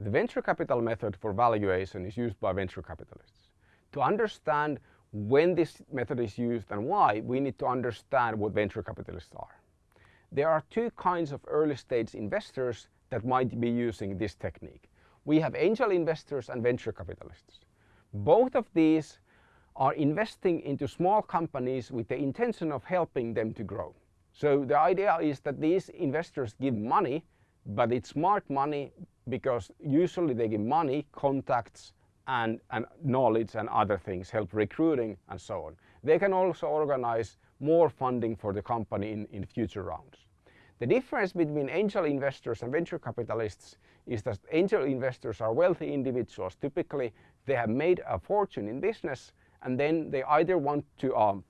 The venture capital method for valuation is used by venture capitalists. To understand when this method is used and why, we need to understand what venture capitalists are. There are two kinds of early stage investors that might be using this technique. We have angel investors and venture capitalists. Both of these are investing into small companies with the intention of helping them to grow. So the idea is that these investors give money, but it's smart money because usually they give money, contacts, and, and knowledge and other things, help recruiting and so on. They can also organize more funding for the company in, in future rounds. The difference between angel investors and venture capitalists is that angel investors are wealthy individuals. Typically, they have made a fortune in business and then they either want to um,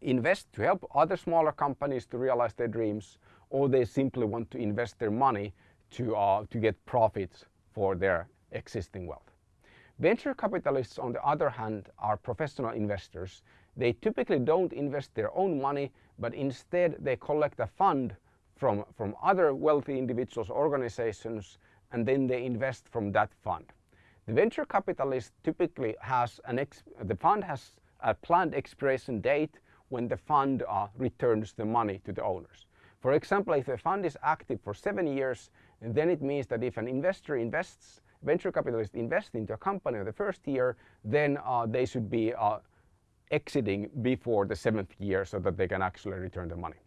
invest to help other smaller companies to realize their dreams or they simply want to invest their money to, uh, to get profits for their existing wealth. Venture capitalists, on the other hand, are professional investors. They typically don't invest their own money, but instead they collect a fund from, from other wealthy individuals, organizations, and then they invest from that fund. The venture capitalist typically has an ex the fund has a planned expiration date when the fund uh, returns the money to the owners. For example, if a fund is active for seven years, then it means that if an investor invests venture capitalists invest into a company in the first year, then uh, they should be uh, exiting before the seventh year so that they can actually return the money.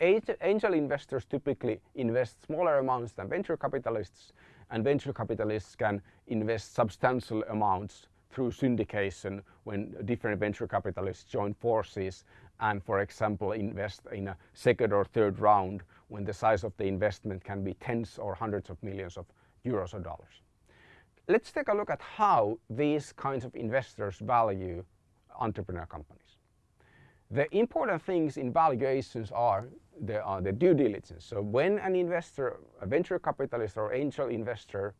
Angel investors typically invest smaller amounts than venture capitalists and venture capitalists can invest substantial amounts through syndication when different venture capitalists join forces and for example invest in a second or third round when the size of the investment can be tens or hundreds of millions of euros or dollars. Let's take a look at how these kinds of investors value entrepreneur companies. The important things in valuations are the, uh, the due diligence. So when an investor, a venture capitalist or angel investor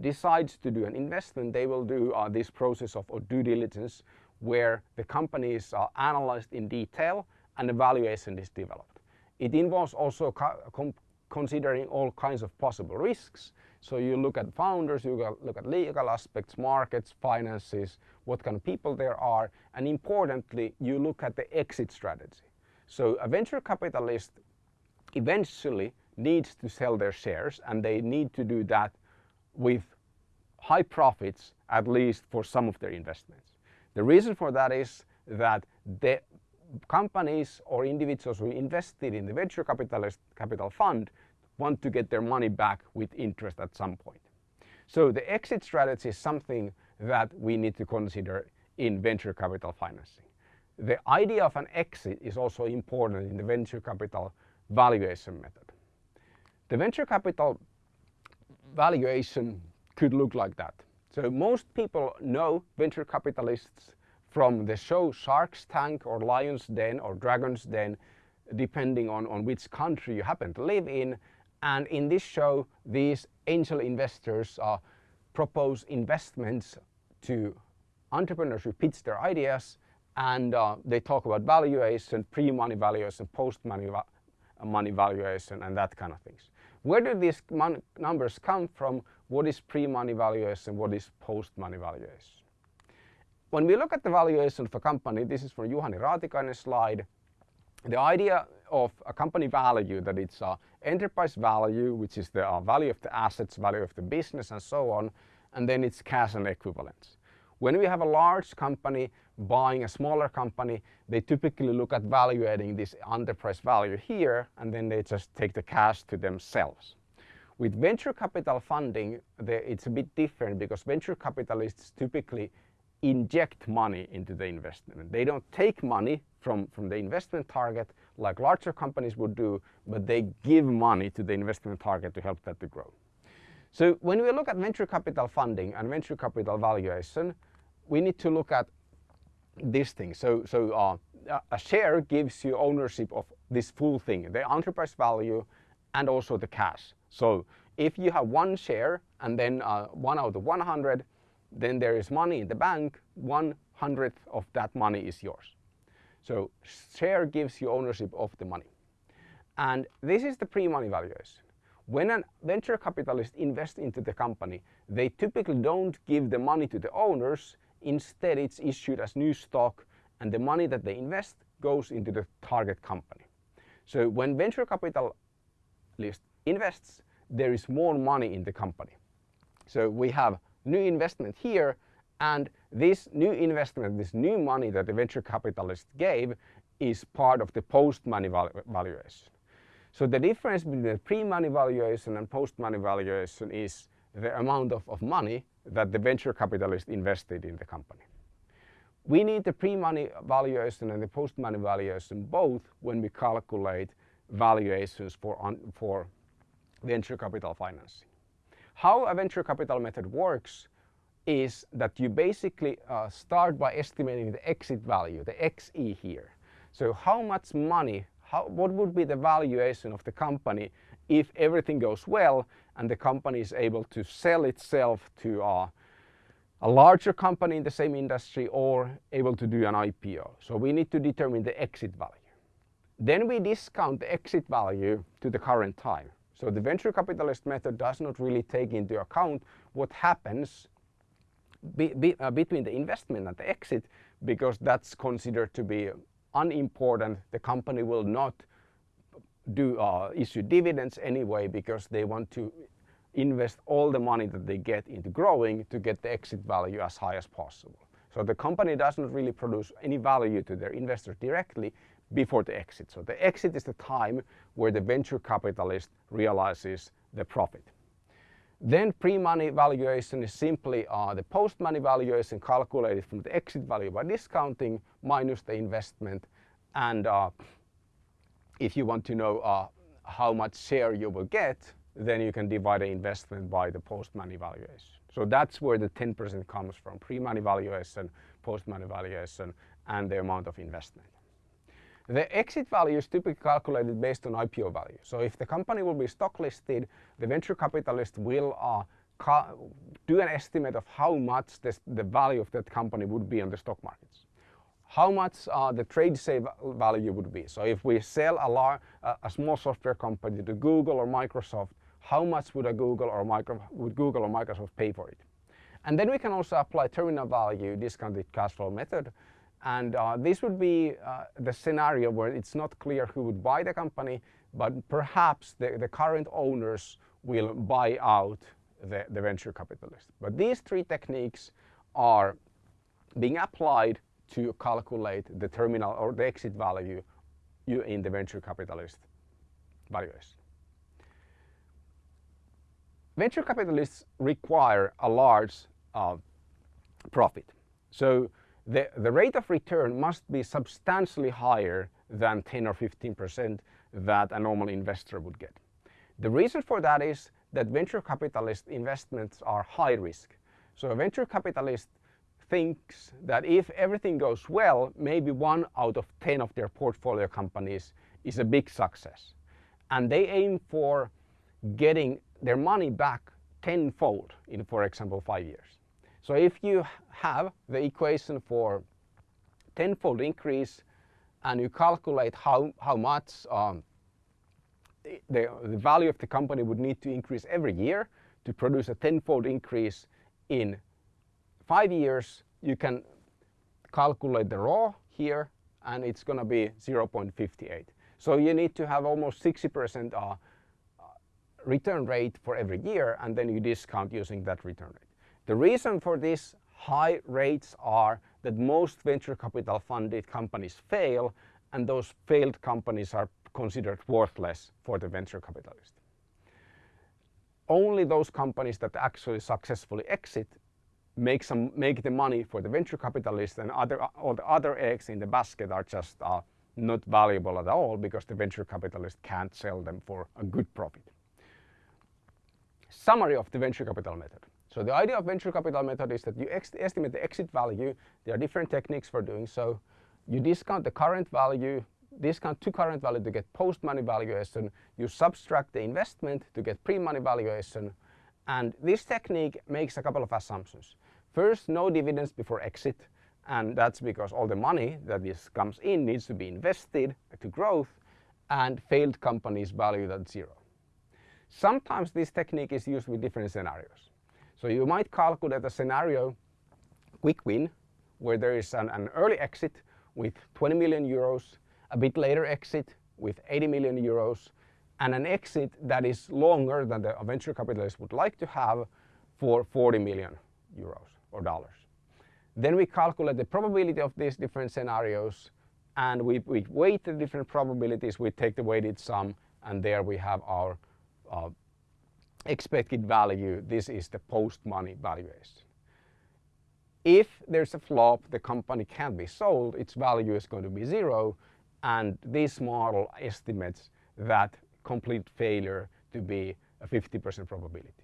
decides to do an investment, they will do uh, this process of, of, due diligence where the companies are analyzed in detail and a valuation is developed. It involves also considering all kinds of possible risks so you look at founders, you look at legal aspects, markets, finances, what kind of people there are, and importantly, you look at the exit strategy. So a venture capitalist eventually needs to sell their shares and they need to do that with high profits, at least for some of their investments. The reason for that is that the companies or individuals who invested in the venture capitalist capital fund want to get their money back with interest at some point. So the exit strategy is something that we need to consider in venture capital financing. The idea of an exit is also important in the venture capital valuation method. The venture capital valuation could look like that. So most people know venture capitalists from the show Shark's Tank or Lion's Den or Dragon's Den, depending on, on which country you happen to live in. And in this show, these angel investors uh, propose investments to entrepreneurs who pitch their ideas and uh, they talk about valuation, pre-money valuation, post-money va money valuation and that kind of things. Where do these numbers come from? What is pre-money valuation? What is post-money valuation? When we look at the valuation of a company, this is from Juhani Raatikainen's slide, the idea of a company value that it's a enterprise value, which is the uh, value of the assets, value of the business and so on, and then it's cash and equivalents. When we have a large company buying a smaller company, they typically look at valuating this enterprise value here and then they just take the cash to themselves. With venture capital funding, it's a bit different because venture capitalists typically inject money into the investment. They don't take money from, from the investment target like larger companies would do, but they give money to the investment target to help that to grow. So when we look at venture capital funding and venture capital valuation, we need to look at this thing. So, so uh, a share gives you ownership of this full thing, the enterprise value and also the cash. So if you have one share and then uh, one out of 100, then there is money in the bank, one hundredth of that money is yours. So share gives you ownership of the money. And this is the pre-money valuation. When a venture capitalist invests into the company, they typically don't give the money to the owners. Instead, it's issued as new stock and the money that they invest goes into the target company. So when venture capitalist invests, there is more money in the company. So we have new investment here and this new investment, this new money that the venture capitalist gave is part of the post-money valuation. So the difference between the pre-money valuation and post-money valuation is the amount of, of money that the venture capitalist invested in the company. We need the pre-money valuation and the post-money valuation both when we calculate valuations for, on, for venture capital financing. How a venture capital method works is that you basically uh, start by estimating the exit value, the XE here. So how much money how, what would be the valuation of the company if everything goes well and the company is able to sell itself to a larger company in the same industry or able to do an IPO. So we need to determine the exit value. Then we discount the exit value to the current time. So the venture capitalist method does not really take into account what happens be, be, uh, between the investment and the exit because that's considered to be unimportant. The company will not do uh, issue dividends anyway because they want to invest all the money that they get into growing to get the exit value as high as possible. So the company doesn't really produce any value to their investors directly before the exit. So the exit is the time where the venture capitalist realizes the profit. Then pre-money valuation is simply uh, the post-money valuation calculated from the exit value by discounting minus the investment. And uh, if you want to know uh, how much share you will get, then you can divide the investment by the post-money valuation. So that's where the 10% comes from, pre-money valuation, post-money valuation, and the amount of investment. The exit value is typically calculated based on IPO value. So if the company will be stock listed, the venture capitalist will uh, do an estimate of how much this, the value of that company would be on the stock markets. How much uh, the trade sale value would be. So if we sell a, a small software company to Google or Microsoft, how much would a Google or Micro, would Google or Microsoft pay for it? And then we can also apply terminal value discounted cash flow method and uh, this would be uh, the scenario where it's not clear who would buy the company, but perhaps the, the current owners will buy out the, the venture capitalist. But these three techniques are being applied to calculate the terminal or the exit value you in the venture capitalist valuation. Venture capitalists require a large uh, profit. So the, the rate of return must be substantially higher than 10 or 15% that a normal investor would get. The reason for that is that venture capitalist investments are high risk. So a venture capitalist thinks that if everything goes well, maybe one out of 10 of their portfolio companies is a big success. And they aim for getting their money back tenfold in, for example, five years. So if you have the equation for tenfold increase and you calculate how, how much um, the, the value of the company would need to increase every year to produce a tenfold increase in five years, you can calculate the raw here and it's going to be 0.58. So you need to have almost 60% uh, return rate for every year and then you discount using that return rate. The reason for these high rates are that most venture capital funded companies fail and those failed companies are considered worthless for the venture capitalist. Only those companies that actually successfully exit make, some, make the money for the venture capitalists and other, all the other eggs in the basket are just uh, not valuable at all because the venture capitalist can't sell them for a good profit. Summary of the venture capital method. So the idea of venture capital method is that you estimate the exit value. There are different techniques for doing so. You discount the current value, discount to current value to get post-money valuation. You subtract the investment to get pre-money valuation. And this technique makes a couple of assumptions. First, no dividends before exit. And that's because all the money that this comes in needs to be invested to growth and failed companies valued at zero. Sometimes this technique is used with different scenarios. So you might calculate a scenario, quick win, where there is an, an early exit with 20 million euros, a bit later exit with 80 million euros, and an exit that is longer than the venture capitalist would like to have for 40 million euros or dollars. Then we calculate the probability of these different scenarios and we, we weight the different probabilities, we take the weighted sum and there we have our uh, expected value. This is the post-money valuation. If there's a flop, the company can't be sold, its value is going to be zero and this model estimates that complete failure to be a 50% probability.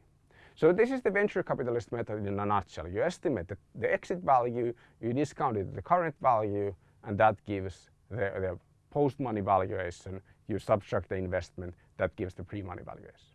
So this is the venture capitalist method in a nutshell. You estimate the, exit value, you discount it the current value, and that gives the, the post-money valuation. You subtract the investment, that gives the pre-money valuation.